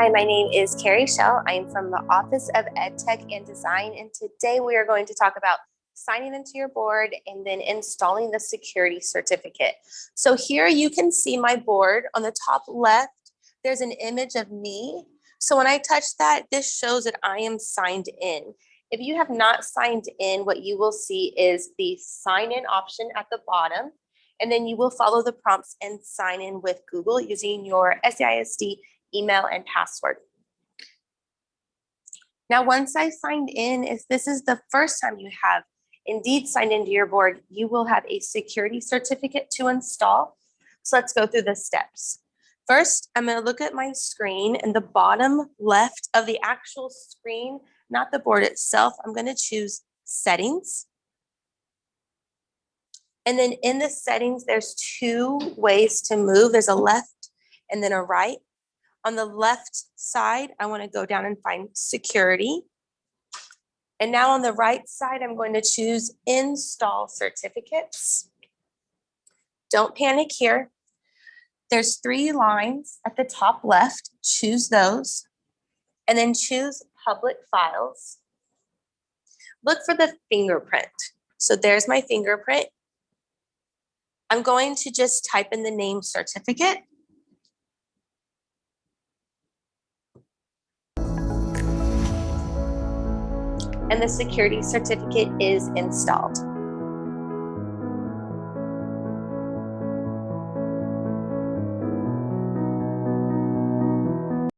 Hi, my name is Carrie Shell. I'm from the Office of EdTech and Design, and today we are going to talk about signing into your board and then installing the security certificate. So here you can see my board on the top left, there's an image of me. So when I touch that, this shows that I am signed in. If you have not signed in, what you will see is the sign in option at the bottom, and then you will follow the prompts and sign in with Google using your SAISD email and password. Now, once I signed in, if this is the first time you have indeed signed into your board, you will have a security certificate to install. So let's go through the steps. First, I'm gonna look at my screen and the bottom left of the actual screen, not the board itself, I'm gonna choose settings. And then in the settings, there's two ways to move. There's a left and then a right. On the left side, I want to go down and find security. And now on the right side, I'm going to choose install certificates. Don't panic here. There's three lines at the top left. Choose those and then choose public files. Look for the fingerprint. So there's my fingerprint. I'm going to just type in the name certificate and the security certificate is installed.